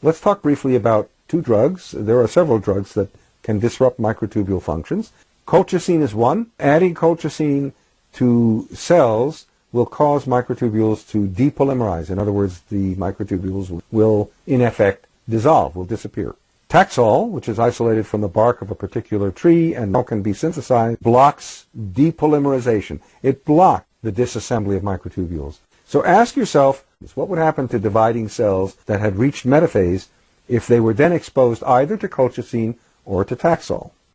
Let's talk briefly about two drugs. There are several drugs that can disrupt microtubule functions. Colchicine is one. Adding colchicine to cells will cause microtubules to depolymerize. In other words, the microtubules will, in effect, dissolve, will disappear. Taxol, which is isolated from the bark of a particular tree and can be synthesized, blocks depolymerization. It blocks the disassembly of microtubules. So ask yourself, what would happen to dividing cells that had reached metaphase if they were then exposed either to colchicine or to Taxol?